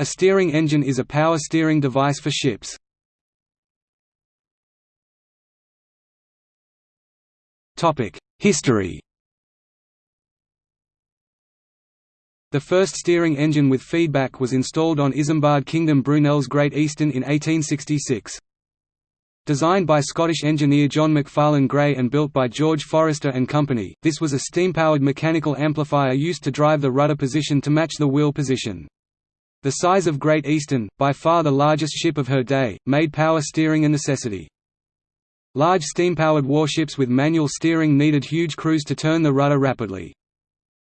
A steering engine is a power steering device for ships. History The first steering engine with feedback was installed on Isambard Kingdom Brunel's Great Eastern in 1866. Designed by Scottish engineer John Macfarlane Gray and built by George Forrester and Company, this was a steam-powered mechanical amplifier used to drive the rudder position to match the wheel position. The size of Great Eastern, by far the largest ship of her day, made power steering a necessity. Large steam-powered warships with manual steering needed huge crews to turn the rudder rapidly.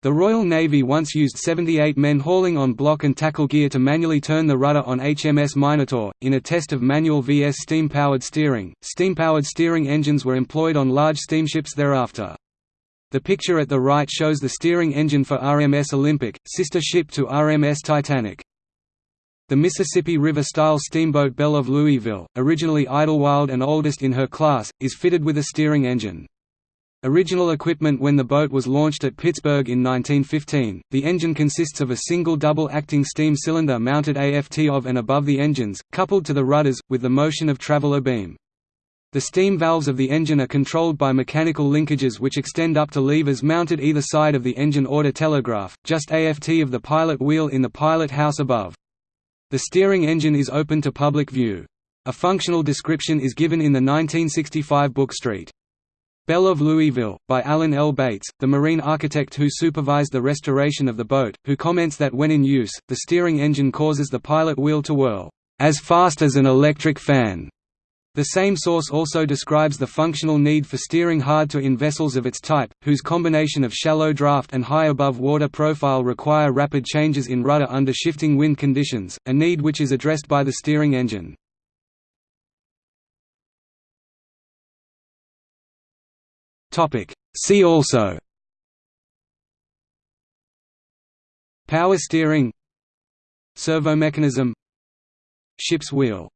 The Royal Navy once used 78 men hauling on block and tackle gear to manually turn the rudder on HMS Minotaur. In a test of manual vs steam powered steering, steam powered steering engines were employed on large steamships thereafter. The picture at the right shows the steering engine for RMS Olympic, sister ship to RMS Titanic. The Mississippi River-style steamboat Belle of Louisville, originally Idlewild and oldest in her class, is fitted with a steering engine. Original equipment when the boat was launched at Pittsburgh in 1915, the engine consists of a single double-acting steam cylinder mounted aft of and above the engines, coupled to the rudders, with the motion of travel abeam. The steam valves of the engine are controlled by mechanical linkages which extend up to levers mounted either side of the engine order telegraph, just aft of the pilot wheel in the pilot house above. The steering engine is open to public view. A functional description is given in the 1965 book Street. Belle of Louisville, by Alan L. Bates, the marine architect who supervised the restoration of the boat, who comments that when in use, the steering engine causes the pilot wheel to whirl, "...as fast as an electric fan." The same source also describes the functional need for steering hard to in vessels of its type, whose combination of shallow draft and high above water profile require rapid changes in rudder under shifting wind conditions, a need which is addressed by the steering engine. See also Power steering Servomechanism Ship's wheel